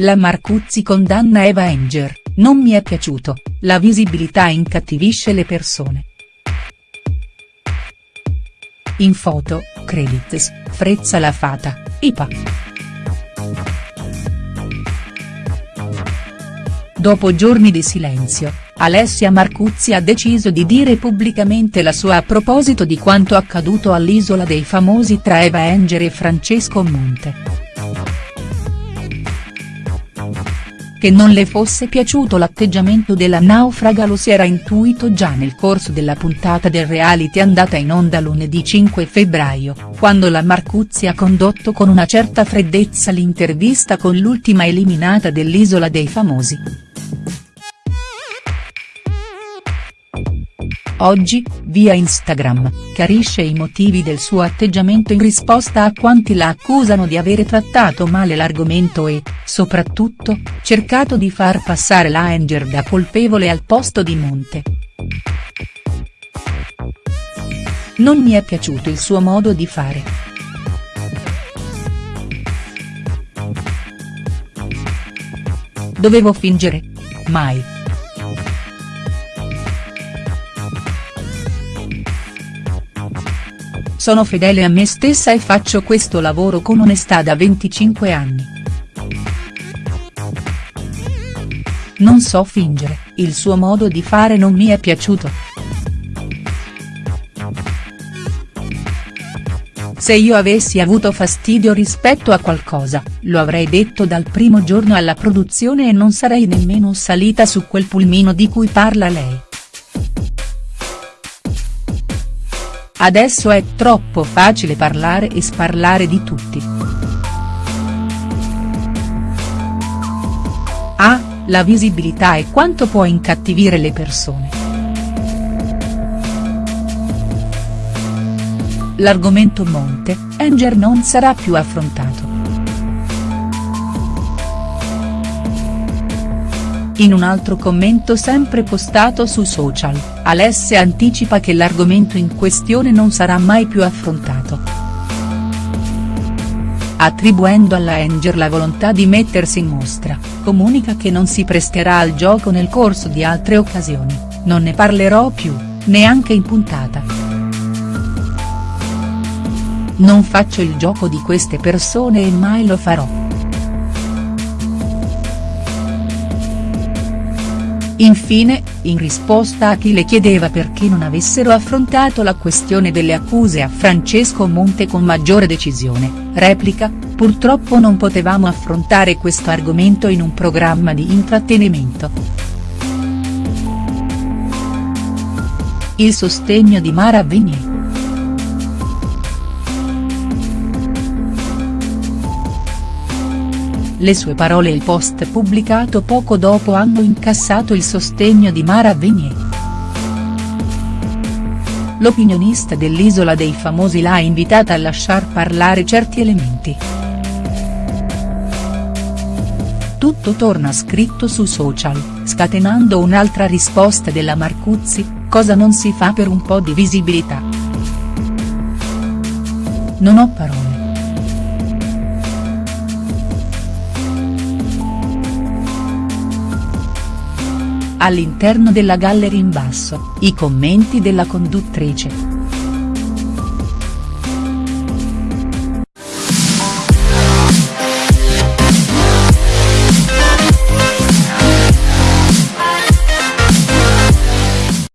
la Marcuzzi condanna Eva Enger, non mi è piaciuto, la visibilità incattivisce le persone. In foto, credits, Frezza la Fata, IPA. Dopo giorni di silenzio, Alessia Marcuzzi ha deciso di dire pubblicamente la sua a proposito di quanto accaduto all'Isola dei Famosi tra Eva Enger e Francesco Monte. Che non le fosse piaciuto l'atteggiamento della naufraga lo si era intuito già nel corso della puntata del reality andata in onda lunedì 5 febbraio, quando la Marcuzzi ha condotto con una certa freddezza l'intervista con l'ultima eliminata dell'Isola dei Famosi. Oggi, via Instagram, chiarisce i motivi del suo atteggiamento in risposta a quanti la accusano di avere trattato male l'argomento e, soprattutto, cercato di far passare la Anger da colpevole al posto di Monte. Non mi è piaciuto il suo modo di fare. Dovevo fingere? Mai. Sono fedele a me stessa e faccio questo lavoro con onestà da 25 anni. Non so fingere, il suo modo di fare non mi è piaciuto. Se io avessi avuto fastidio rispetto a qualcosa, lo avrei detto dal primo giorno alla produzione e non sarei nemmeno salita su quel pulmino di cui parla lei. Adesso è troppo facile parlare e sparlare di tutti. Ah, la visibilità e quanto può incattivire le persone. L'argomento Monte, Enger non sarà più affrontato. In un altro commento sempre postato su social, Alessia anticipa che l'argomento in questione non sarà mai più affrontato. Attribuendo alla Anger la volontà di mettersi in mostra, comunica che non si presterà al gioco nel corso di altre occasioni, non ne parlerò più, neanche in puntata. Non faccio il gioco di queste persone e mai lo farò. Infine, in risposta a chi le chiedeva perché non avessero affrontato la questione delle accuse a Francesco Monte con maggiore decisione, replica, purtroppo non potevamo affrontare questo argomento in un programma di intrattenimento. Il sostegno di Mara Venier. Le sue parole e il post pubblicato poco dopo hanno incassato il sostegno di Mara Venier. L'opinionista dell'Isola dei Famosi l'ha invitata a lasciar parlare certi elementi. Tutto torna scritto su social, scatenando un'altra risposta della Marcuzzi, cosa non si fa per un po' di visibilità. Non ho parole. All'interno della gallery in basso, i commenti della conduttrice.